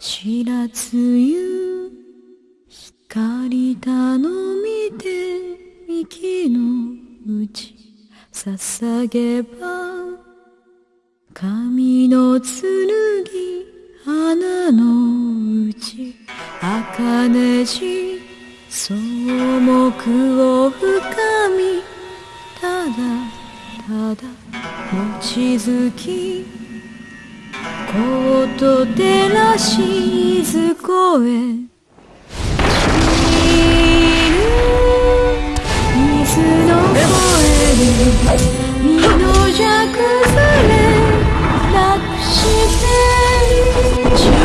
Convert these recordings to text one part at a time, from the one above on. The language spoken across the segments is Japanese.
知らずゆ光頼みて幹のうち捧げば神の剣花のうち茜地草木を深みただただ望月と照らしずこへ。散る水の声に身の弱ずれなくして散る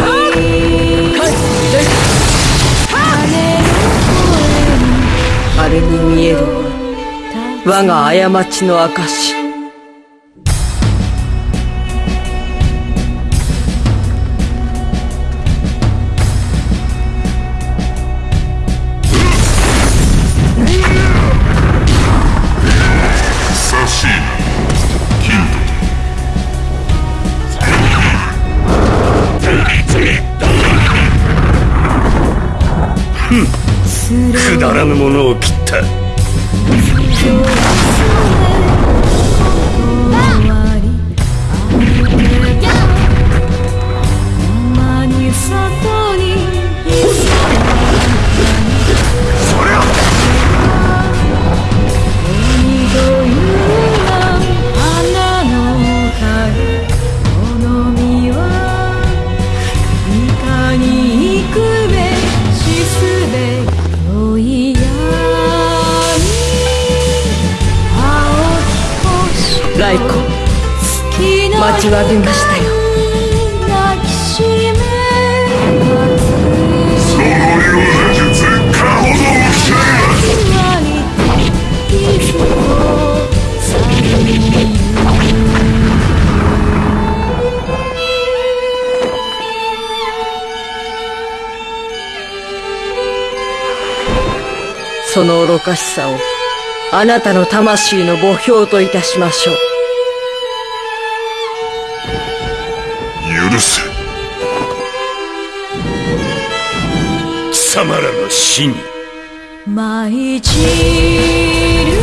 羽のあれに見えるは声我が過ちの証くだらぬものを切った。待ちわびましたよ。その愚かしさをあなたの魂の墓標といたしましょう。許す。貴様らの死に。舞い散る。